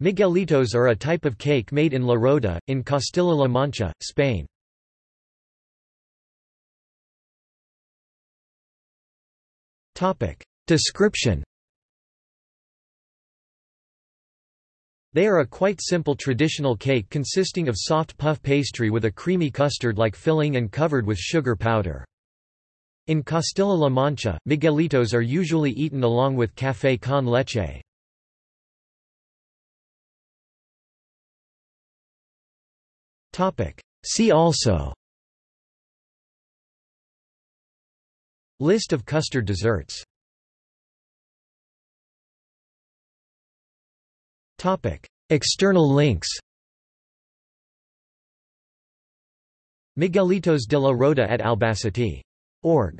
Miguelitos are a type of cake made in La Roda, in Castilla-La Mancha, Spain. Description They are a quite simple traditional cake consisting of soft puff pastry with a creamy custard-like filling and covered with sugar powder. In Castilla-La Mancha, Miguelitos are usually eaten along with café con leche. See also. List of custard desserts. External links. Miguelitos de la Roda at Albacete. Org.